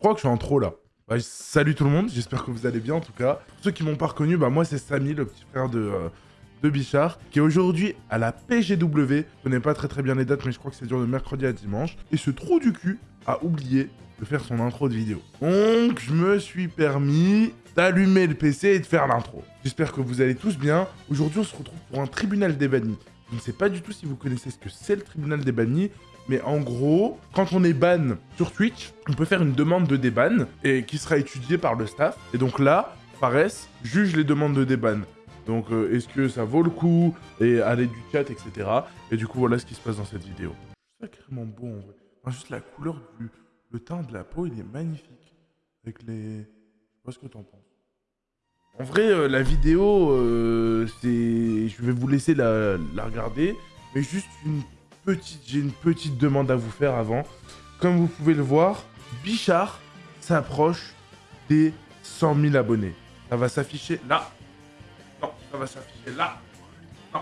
crois que je suis en trop là. Salut tout le monde, j'espère que vous allez bien en tout cas. Pour ceux qui m'ont pas reconnu, bah moi c'est Samy, le petit frère de, euh, Bichard, qui est aujourd'hui à la PGW. Je connais pas très très bien les dates, mais je crois que c'est dur de mercredi à dimanche. Et ce trou du cul a oublié de faire son intro de vidéo. Donc je me suis permis d'allumer le PC et de faire l'intro. J'espère que vous allez tous bien. Aujourd'hui on se retrouve pour un tribunal des. Je ne sais pas du tout si vous connaissez ce que c'est le tribunal des bannis, mais en gros, quand on est ban sur Twitch, on peut faire une demande de déban et qui sera étudiée par le staff. Et donc là, Fares juge les demandes de déban. Donc euh, est-ce que ça vaut le coup Et aller du chat, etc. Et du coup, voilà ce qui se passe dans cette vidéo. Sacrément beau en vrai. juste la couleur du... Le teint de la peau, il est magnifique. Avec les... Je ce que t'en penses. En vrai, euh, la vidéo, euh, c'est... Je vais vous laisser la, la regarder. Mais juste une petite, j'ai une petite demande à vous faire avant. Comme vous pouvez le voir, Bichard s'approche des 100 000 abonnés. Ça va s'afficher là. Non, ça va s'afficher là. Non.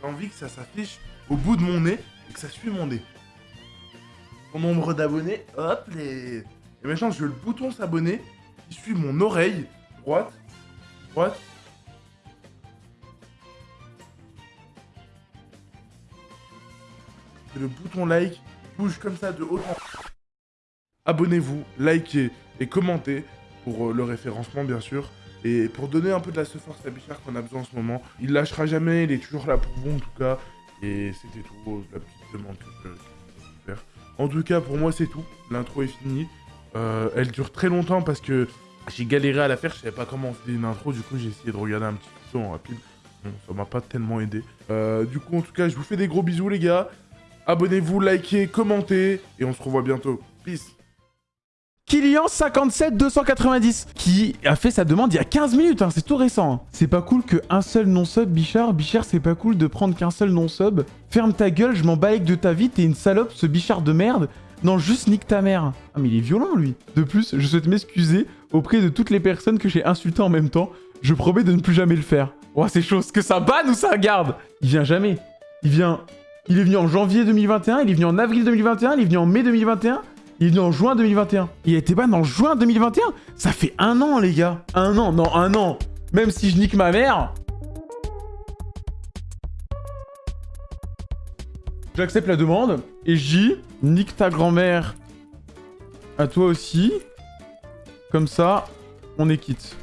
J'ai envie que ça s'affiche au bout de mon nez et que ça suit mon nez. Mon nombre d'abonnés, hop, les... Et maintenant, je veux le bouton s'abonner qui suit mon oreille droite, le bouton like bouge comme ça de haut en Abonnez-vous, likez et commentez pour euh, le référencement bien sûr. Et pour donner un peu de la force à Bichard qu'on a besoin en ce moment. Il lâchera jamais, il est toujours là pour vous en tout cas. Et c'était tout, la petite demande que je voulais faire. En tout cas, pour moi c'est tout. L'intro est finie. Euh, elle dure très longtemps parce que j'ai galéré à la faire, je savais pas comment on une intro, du coup j'ai essayé de regarder un petit peu en rapide. Bon, ça m'a pas tellement aidé. Euh, du coup, en tout cas, je vous fais des gros bisous les gars. Abonnez-vous, likez, commentez, et on se revoit bientôt. Peace. Kylian 57 290 qui a fait sa demande il y a 15 minutes, hein, c'est tout récent. Hein. C'est pas cool qu'un seul non-sub, Bichard. Bichard, c'est pas cool de prendre qu'un seul non-sub. Ferme ta gueule, je m'en balèque de ta vie, t'es une salope, ce Bichard de merde. Non, juste nique ta mère. Ah, mais il est violent, lui. De plus, je souhaite m'excuser auprès de toutes les personnes que j'ai insultées en même temps. Je promets de ne plus jamais le faire. Oh, c'est chaud. que ça banne ou ça garde Il vient jamais. Il vient il est venu en janvier 2021, il est venu en avril 2021, il est venu en mai 2021, il est venu en juin 2021. Il a été ban en juin 2021 Ça fait un an, les gars. Un an, non, un an. Même si je nique ma mère... J'accepte la demande et je dis nique ta grand-mère à toi aussi. Comme ça, on est quitte.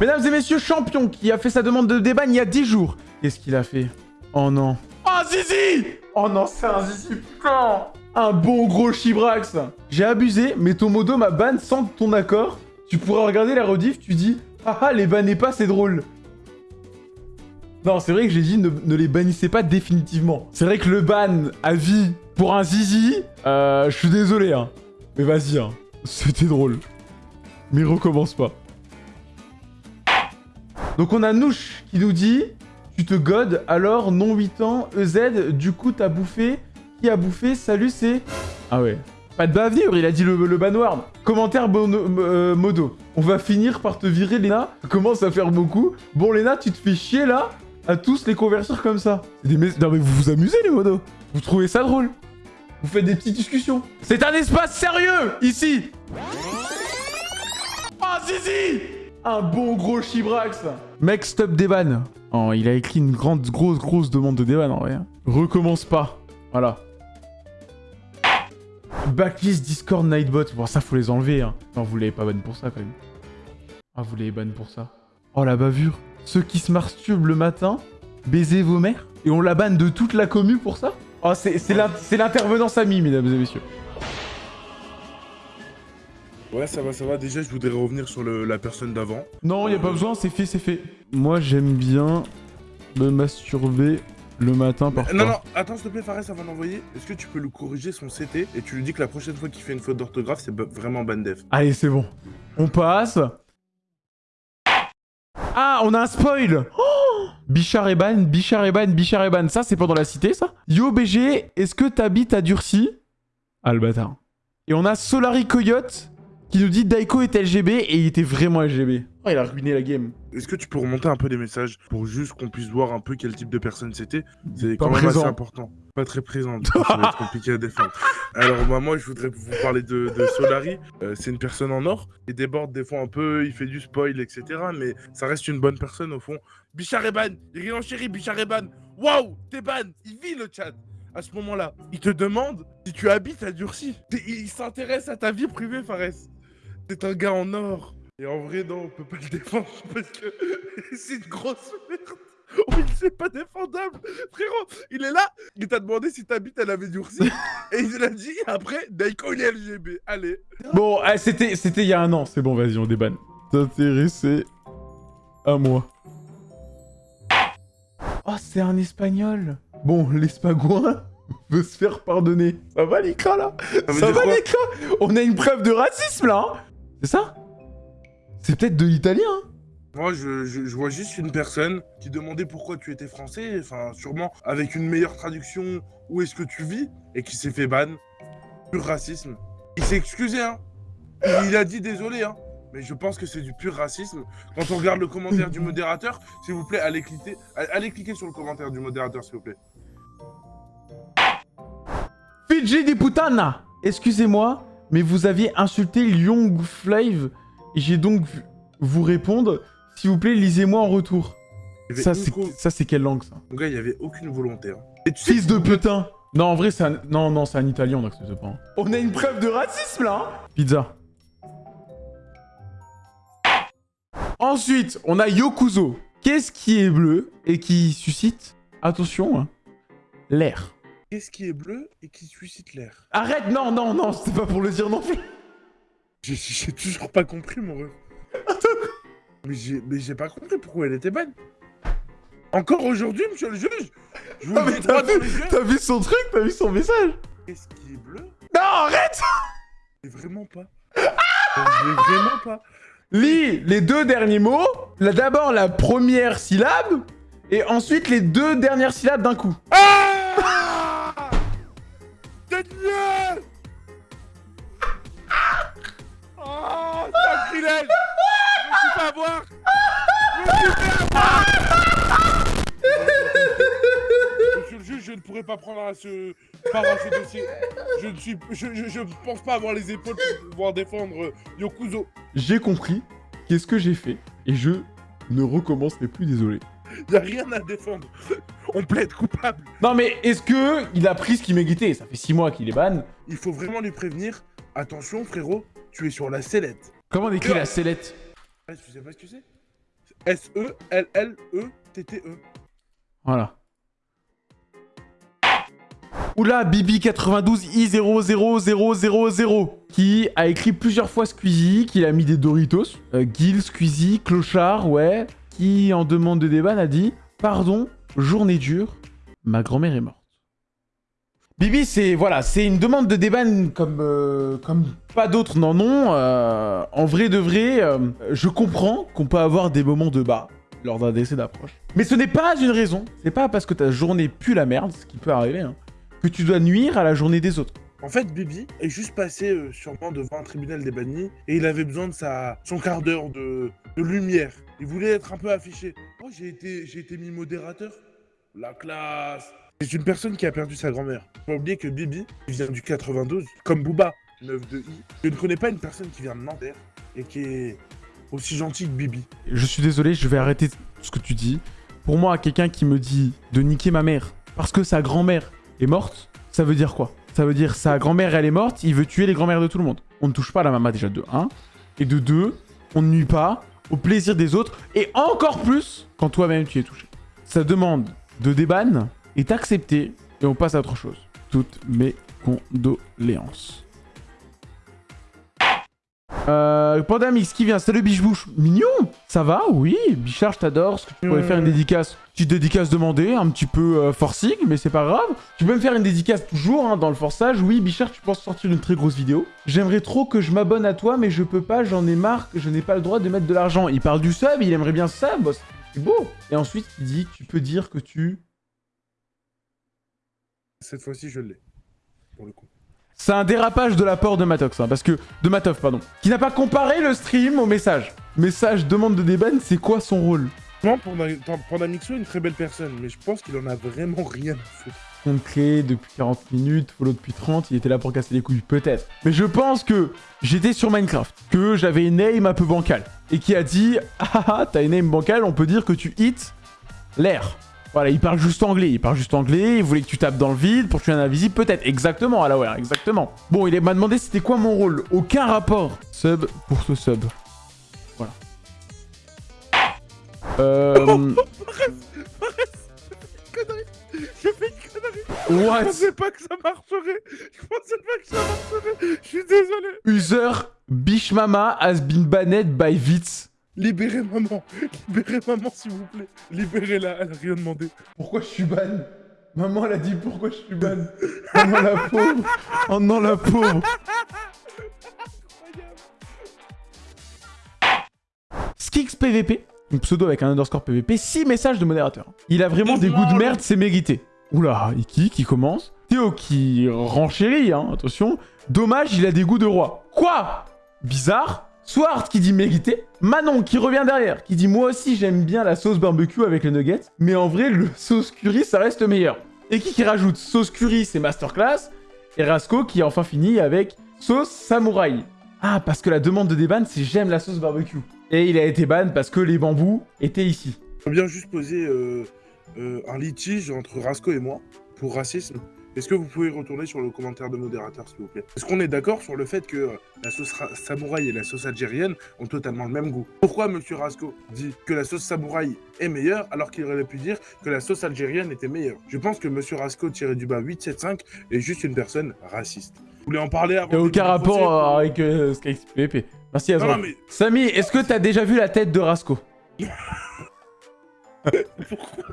Mesdames et messieurs, champion qui a fait sa demande de déban il y a 10 jours. Qu'est-ce qu'il a fait? Oh non. Oh zizi Oh non, c'est un zizi, putain Un bon gros chibrax J'ai abusé, mais ton modo m'a ban sans ton accord. Tu pourras regarder la rediff, tu dis « Ah ah, les bannez pas, c'est drôle !» Non, c'est vrai que j'ai dit ne, les bannissez pas définitivement. C'est vrai que le ban à vie pour un zizi, euh, je suis désolé, hein. Mais vas-y, hein. C'était drôle. Mais recommence pas. Donc on a Nouche qui nous dit tu te godes, alors non 8 ans, EZ, du coup t'as bouffé. Qui a bouffé? Salut, c'est... Ah ouais. Pas de bavure, il a dit le, le. Commentaire euh, modo. On va finir par te virer, Léna. Commence à faire beaucoup. Bon, Léna, tu te fais chier, là, à tous les convertir comme ça. Des Non, mais vous vous amusez, les modos. Vous trouvez ça drôle Vous faites des petites discussions. C'est un espace sérieux, ici Ah, oh, Zizi Un bon gros chibrax Mec, stop des vannes. Oh, il a écrit une grande, grosse, grosse demande de déban en vrai. Recommence pas. Voilà. Backlist Discord Nightbot. Bon, ça, faut les enlever. Hein. Non, vous l'avez pas ban pour ça, quand même. Ah, vous l'avez ban pour ça. Oh, la bavure. Ceux qui se masturbent le matin, baiser vos mères. Et on la banne de toute la commune pour ça? Oh, c'est l'intervenant Samy, mesdames et messieurs. Ouais, ça va, ça va. Déjà, je voudrais revenir sur la personne d'avant. Non, il a pas besoin, c'est fait, c'est fait. Moi, j'aime bien me masturber le matin parfois. Non, non, attends, s'il te plaît, Fares, avant d'envoyer, est-ce que tu peux lui corriger son CT et tu lui dis que la prochaine fois qu'il fait une faute d'orthographe, c'est vraiment bandef Allez, c'est bon. On passe. Ah, on a un spoil oh Bichard et Ban, Bichard et Ban, Bichard et Ban. Ça, c'est pendant la cité, ça? Yo, BG, est-ce que t'habites à Durcy Ah, le bâtard. Et on a Solari Coyote qui nous dit Daiko est LGB et il était vraiment LGB. Oh, il a ruiné la game. Est-ce que tu peux remonter un peu les messages pour juste qu'on puisse voir un peu quel type de personne c'était? C'est quand même présent. assez important. Pas très présent, du coup, ça va être compliqué à défendre. Alors bah, moi je voudrais vous parler de, de Solari. Euh, c'est une personne en or. Il déborde des fois un peu, il fait du spoil, etc. Mais ça reste une bonne personne au fond. Bichard est ban Il est en chéri, Bichard est ban Waouh T'es ban Il vit le chat à ce moment-là, il te demande si tu habites à Durcy. T'es- Il s'intéresse à ta vie privée, Fares. C'est un gars en or. Et en vrai, non, on peut pas le défendre parce que c'est une grosse merde. Oui, c'est pas défendable. Frérot, il est là, il t'a demandé si t'habites à la Durcy. et il a dit après, Daiko il est LGB. Allez. Bon, c'était c'était il y a un an. C'est bon, vas-y, on débanne. T'intéresser à moi. Oh, c'est un espagnol. Bon, l'espagouin veut se faire pardonner. Ça va l'écran là Ça veut Ça va l'écran On a une preuve de racisme là hein C'est ça C'est peut-être de l'italien hein Moi, je, je- je vois juste une personne qui demandait pourquoi tu étais français, enfin, sûrement avec une meilleure traduction, où est-ce que tu vis, et qui s'est fait ban. Pur racisme. Il s'est excusé, hein. Il, il a dit désolé, hein. Mais je pense que c'est du pur racisme. Quand on regarde le commentaire du modérateur, s'il vous plaît, allez cliquer, allez cliquer sur le commentaire du modérateur, s'il vous plaît. Fidji di putana Excusez-moi, mais vous aviez insulté Young Flave et j'ai donc vu vous répondre. S'il vous plaît, lisez-moi en retour. Ça, c'est co- quelle langue ça? Mon gars, il n'y avait aucune volonté. hein. Et tu Fils de putain Non, en vrai, c'est un... Non, non, c'est un italien, on n'accepte pas. hein. On a une preuve de racisme, là hein Pizza. Ensuite, on a Yokuzo. Qu'est-ce qui est bleu et qui suscite, attention, hein, l'air Qu'est-ce qui est bleu et qui suscite l'air? Arrête, non, non, non, c'était pas pour le dire non plus. J'ai- toujours pas compris, mon ref. mais j'ai mais j'ai pas compris pourquoi elle était bonne. Encore aujourd'hui, monsieur le juge Je vous Ah, mais t'as vu, vu son truc, t'as vu son message? Qu'est-ce qui est bleu? Non, arrête Mais vraiment pas. Je l'ai vraiment pas. Lis les deux derniers mots, d'abord la première syllabe, et ensuite les deux dernières syllabes d'un coup. Oh, sacrilège Je me suis Je me suis fait avoir Monsieur le juge, je ne pourrais pas prendre à ce... part à ce dossier. Je ne suis... Je, je, je pense pas avoir les épaules pour pouvoir défendre euh, Yokuzo. J'ai compris qu'est-ce que j'ai fait, et je ne recommencerai plus, désolé. Y a rien à défendre. On plaide coupable. Non mais est-ce que il a pris ce qu'il méritait Ça fait 6 mois qu'il est ban. Il faut vraiment lui prévenir. Attention, frérot, tu es sur la sellette. Comment on écrit la sellette? Ah, tu sais pas ce que c'est? E S-E-L-L-E-T-T-E. Voilà. Oula, Bibi92I00000 qui a écrit plusieurs fois Squeezie, qui a mis des Doritos. Euh, Gil, Squeezie, Clochard, ouais. Qui, en demande de débat, a dit Pardon, journée dure, ma grand-mère est morte. Bibi, c'est voilà, c'est une demande de comme, euh, comme pas d'autres n'en ont. Euh, en vrai de vrai, euh, je comprends qu'on peut avoir des moments de bas lors d'un décès d'approche. Mais ce n'est pas une raison. C'est pas parce que ta journée pue la merde, ce qui peut arriver, hein, que tu dois nuire à la journée des autres. En fait, Bibi est juste passé euh, sûrement devant un tribunal des bannis et il avait besoin de sa, son quart d'heure de, de lumière. Il voulait être un peu affiché. Oh, j'ai été, j'ai été mis modérateur. La classe. C'est une personne qui a perdu sa grand-mère. Faut pas oublier que Bibi vient du 92, comme Booba, 9 de I. Je ne connais pas une personne qui vient de Nanterre et qui est aussi gentille que Bibi. Je suis désolé, je vais arrêter ce que tu dis. Pour moi, quelqu'un qui me dit de niquer ma mère parce que sa grand-mère est morte, ça veut dire quoi? Ça veut dire sa grand-mère, elle est morte, il veut tuer les grand-mères de tout le monde. On ne touche pas la maman déjà de 1. Et de 2, on ne nuit pas au plaisir des autres. Et encore plus quand toi-même tu es touché. Sa demande de déban est acceptée et on passe à autre chose. Toutes mes condoléances. Euh, Pandamix qui vient, salut Bichebouche. Mignon Ça va Oui, Bichard, je t'adore. Est-ce que tu pourrais Ouais. faire une dédicace Petite dédicace demandée, un petit peu euh, forcing, mais c'est pas grave. Tu peux me faire une dédicace toujours hein, dans le forçage. Oui, Bichard, tu penses sortir une très grosse vidéo. J'aimerais trop que je m'abonne à toi, mais je peux pas, j'en ai marre, je n'ai pas le droit de mettre de l'argent. Il parle du sub, il aimerait bien ça, boss. C'est beau. Et ensuite, il dit, tu peux dire que tu... Cette fois-ci, je l'ai. Pour le coup. C'est un dérapage de la part de Matox, hein, parce que... De Matoff, pardon. Qui n'a pas comparé le stream au message. Message, demande de déban, c'est quoi son rôle? Non, Pandamixo est une très belle personne, mais je pense qu'il en a vraiment rien à foutre. Compte clé depuis 40 minutes, follow depuis 30, il était là pour casser les couilles, peut-être. Mais je pense que j'étais sur Minecraft, que j'avais une aim un peu bancale, et qui a dit « Ah ah, t'as une aim bancale, on peut dire que tu hits l'air ». Voilà, il parle juste anglais, il parle juste anglais, il voulait que tu tapes dans le vide pour tuer un invisible, peut-être, exactement, Alaware, exactement. Bon, il m'a demandé c'était quoi mon rôle, aucun rapport. Sub pour ce sub. Voilà. Euh... J'ai fait une connerie What? Je pensais pas que ça marcherait Je pensais pas que ça marcherait Je suis désolé User Bishmama has been banned by Vitz. Libérez maman Libérez maman, s'il vous plaît Libérez-la, elle a rien demandé. Pourquoi je suis ban Maman, elle a dit pourquoi je suis ban. Oh non, la pauvre Oh non, la pauvre Skix PVP, un pseudo avec un underscore PVP, 6 messages de modérateur. Il a vraiment des goûts de merde, c'est mérité. Oula, Iki qui commence? Théo qui renchérit, hein, attention. Dommage, il a des goûts de roi. Quoi? Bizarre. Swart qui dit mérité. Manon qui revient derrière, qui dit moi aussi j'aime bien la sauce barbecue avec les nuggets, mais en vrai le sauce curry ça reste meilleur. Et qui qui rajoute sauce curry c'est masterclass, et Rasco qui enfin fini avec sauce samouraï. Ah parce que la demande de déban c'est j'aime la sauce barbecue. Et il a été ban parce que les bambous étaient ici. On vient juste poser euh, euh, un litige entre Rasco et moi pour racisme. Est-ce que vous pouvez retourner sur le commentaire de modérateur, s'il vous plaît? Est-ce qu'on est, d'accord sur le fait que euh, la sauce samouraï et la sauce algérienne ont totalement le même goût? Pourquoi Monsieur Rasco dit que la sauce samouraï est meilleure alors qu'il aurait pu dire que la sauce algérienne était meilleure? Je pense que Monsieur Rasco, tiré du bas 875, est juste une personne raciste. Vous voulez en parler avant Il n'y a aucun rapport avec euh, SkyPP. Merci Azra. Mais... Samy, est-ce que t'as déjà vu la tête de Rasco? Pourquoi?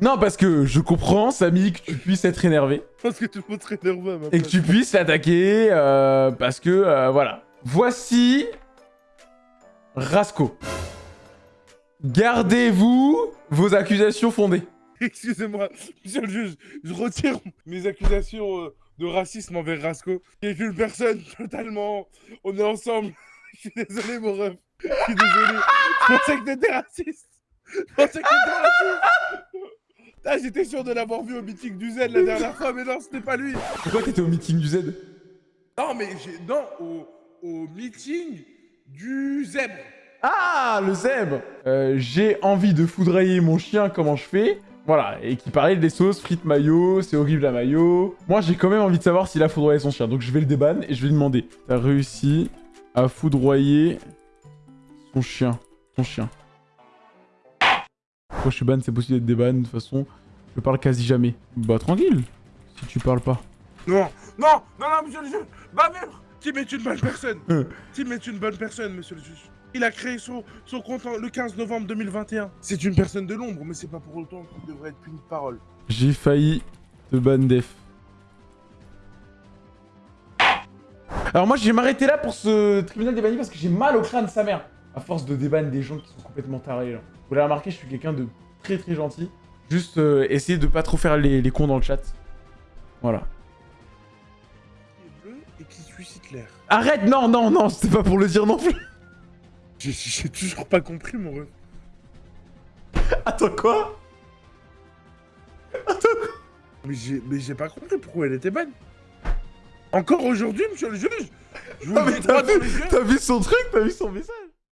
Non, parce que je comprends, Samy, que tu puisses être énervé. Parce que tu peux être énervé, ma Et que tu puisses l'attaquer, euh, parce que, euh, voilà. Voici... Rasco. Gardez-vous vos accusations fondées. Excusez-moi, monsieur le juge, je retire mes accusations euh, de racisme envers Rasco, qui est une personne totalement... On est ensemble. Je suis désolé, mon ref. Je suis désolé. Je pensais que t'étais raciste. Je pensais que t'étais raciste. Ah, j'étais sûr de l'avoir vu au meeting du Z la dernière fois, mais non, c'était pas lui. Pourquoi t'étais au meeting du Z Non, mais j'ai... Non, au... au meeting du zèbre. Ah, le zèbre euh, J'ai envie de foudrailler mon chien, comment je fais voilà, et qui parlait des sauces frites mayo, c'est horrible la mayo. Moi, j'ai quand même envie de savoir s'il a foudroyé son chien, donc je vais le déban et je vais lui demander. T'as réussi à foudroyer son chien. Son chien. Pourquoi je suis ban C'est possible d'être déban, de toute façon. Je parle quasi jamais. Bah tranquille, si tu parles pas. Non, non, non, non, monsieur le juge Bah même Tim est une bonne personne Tim est une bonne personne, monsieur le juge. Il a créé son, son compte le 15 novembre 2021. C'est une personne de l'ombre, mais c'est pas pour autant qu'il devrait être puni de parole. J'ai failli te ban def. Alors moi, je vais m'arrêter là pour ce tribunal des bannis parce que j'ai mal au crâne sa mère. À force de déban des gens qui sont complètement tarés là. Vous l'avez remarqué, je suis quelqu'un de très très gentil. Juste euh, essayer de pas trop faire les, cons dans le chat. Voilà. et qui. Arrête Non, non, non, c'était pas pour le dire non plus. J'ai toujours pas compris, mon ref. Attends, quoi? Attends, Mais j'ai pas compris pourquoi elle était bonne. Encore aujourd'hui, monsieur le juge Je vous T'as vu, vu son truc T'as vu son message?